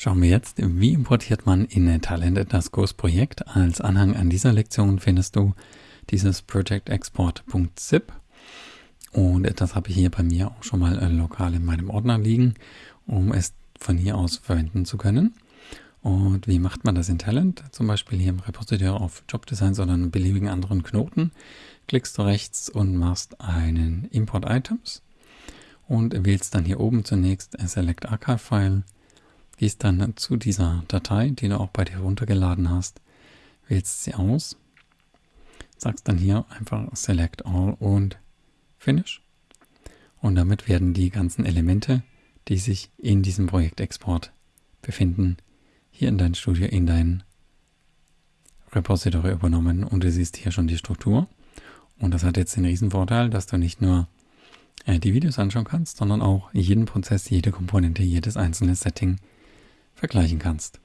Schauen wir jetzt, wie importiert man in Talent das Kursprojekt. Als Anhang an dieser Lektion findest du dieses projectexport.zip und das habe ich hier bei mir auch schon mal äh, lokal in meinem Ordner liegen, um es von hier aus verwenden zu können. Und wie macht man das in Talent? Zum Beispiel hier im Repositor auf Jobdesigns oder einen beliebigen anderen Knoten. Klickst du rechts und machst einen Import Items und wählst dann hier oben zunächst Select Archive File Gehst dann zu dieser Datei, die du auch bei dir runtergeladen hast, wählst sie aus, sagst dann hier einfach Select All und Finish. Und damit werden die ganzen Elemente, die sich in diesem Projektexport befinden, hier in dein Studio, in dein Repository übernommen und du siehst hier schon die Struktur. Und das hat jetzt den Riesenvorteil, dass du nicht nur äh, die Videos anschauen kannst, sondern auch jeden Prozess, jede Komponente, jedes einzelne Setting vergleichen kannst.